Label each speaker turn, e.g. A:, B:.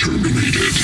A: terminated.